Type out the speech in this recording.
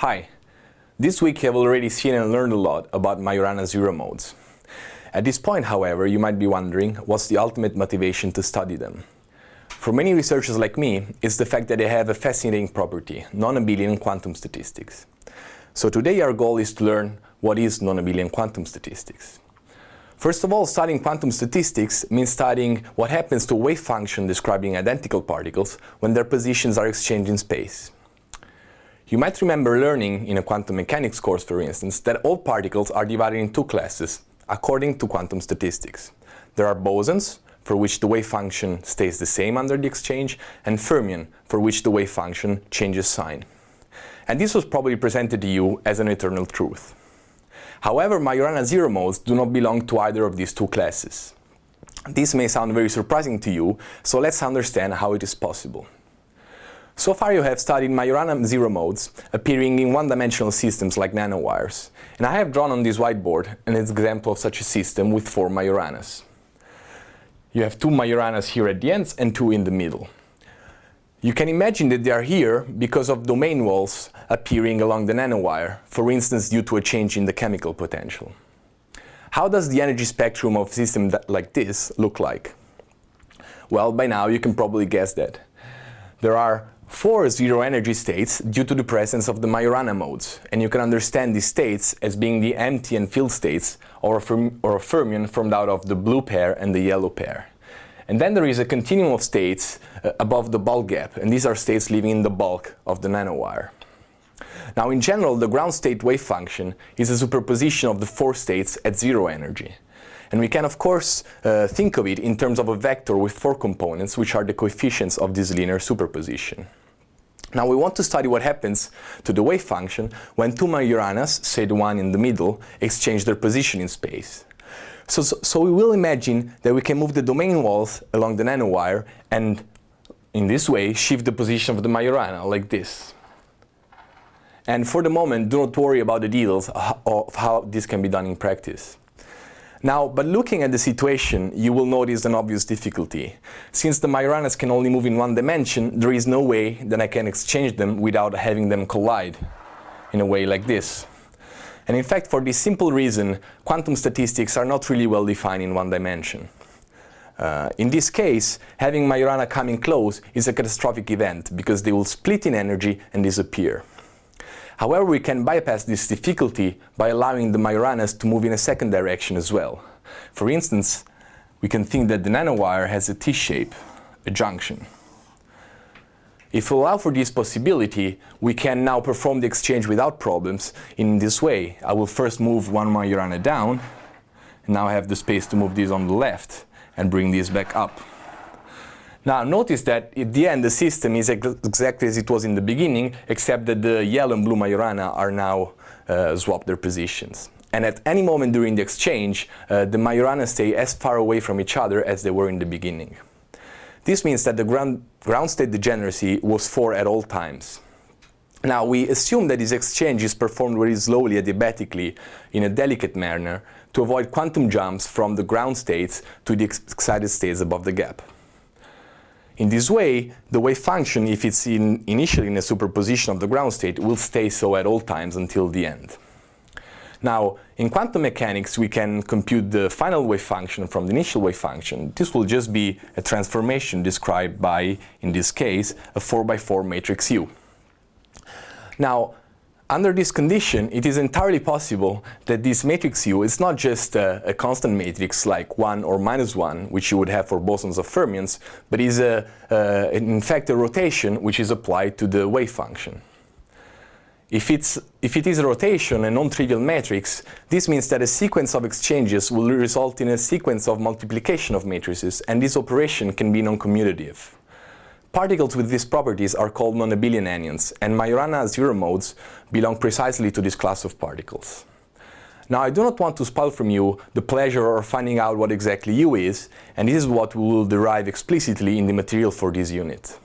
Hi. This week you have already seen and learned a lot about Majorana zero modes. At this point, however, you might be wondering what's the ultimate motivation to study them. For many researchers like me, it's the fact that they have a fascinating property, non-abelian quantum statistics. So today our goal is to learn what is non-abelian quantum statistics. First of all, studying quantum statistics means studying what happens to a wave function describing identical particles when their positions are exchanged in space. You might remember learning in a quantum mechanics course, for instance, that all particles are divided in two classes, according to quantum statistics. There are bosons, for which the wave function stays the same under the exchange, and fermion, for which the wave function changes sign. And this was probably presented to you as an eternal truth. However, Majorana zero modes do not belong to either of these two classes. This may sound very surprising to you, so let's understand how it is possible. So far you have studied Majorana zero modes appearing in one-dimensional systems like nanowires, and I have drawn on this whiteboard an example of such a system with four Majoranas. You have two Majoranas here at the ends and two in the middle. You can imagine that they are here because of domain walls appearing along the nanowire, for instance due to a change in the chemical potential. How does the energy spectrum of a system like this look like? Well, by now you can probably guess that. There are four zero energy states due to the presence of the Majorana modes, and you can understand these states as being the empty and filled states or a, or a fermion formed out of the blue pair and the yellow pair. And then there is a continuum of states uh, above the bulk gap, and these are states living in the bulk of the nanowire. Now in general, the ground state wave function is a superposition of the four states at zero energy. And we can of course uh, think of it in terms of a vector with four components, which are the coefficients of this linear superposition. Now we want to study what happens to the wave function when two Majoranas, say the one in the middle, exchange their position in space. So, so, so, we will imagine that we can move the domain walls along the nanowire and in this way shift the position of the Majorana like this. And for the moment, do not worry about the details of how this can be done in practice. Now, but looking at the situation, you will notice an obvious difficulty. Since the Majoranas can only move in one dimension, there is no way that I can exchange them without having them collide in a way like this. And in fact, for this simple reason, quantum statistics are not really well defined in one dimension. Uh, in this case, having Majorana coming close is a catastrophic event because they will split in energy and disappear. However, we can bypass this difficulty by allowing the Majoranas to move in a second direction as well. For instance, we can think that the nanowire has a T-shape, a junction. If we allow for this possibility, we can now perform the exchange without problems in this way. I will first move one Majorana down, and now I have the space to move this on the left and bring this back up. Now notice that at the end the system is ex exactly as it was in the beginning, except that the yellow and blue Majorana are now uh, swapped their positions. And at any moment during the exchange, uh, the Majorana stay as far away from each other as they were in the beginning. This means that the ground, ground state degeneracy was 4 at all times. Now, we assume that this exchange is performed very slowly adiabatically in a delicate manner to avoid quantum jumps from the ground states to the excited states above the gap. In this way, the wave function, if it's in initially in a superposition of the ground state, will stay so at all times until the end. Now, in quantum mechanics, we can compute the final wave function from the initial wave function. This will just be a transformation described by, in this case, a 4x4 matrix U. Now, under this condition, it is entirely possible that this matrix U is not just a, a, constant matrix like 1 or minus 1, which you would have for bosons of fermions, but is a, uh, in fact a rotation which is applied to the wave function. If, it's, if it is a rotation, a non-trivial matrix, this means that a sequence of exchanges will result in a sequence of multiplication of matrices, and this operation can be non-commutative. Particles with these properties are called non-abelian anyons, and Majorana zero modes belong precisely to this class of particles. Now I do not want to spoil from you the pleasure of finding out what exactly U is, and this is what we will derive explicitly in the material for this unit.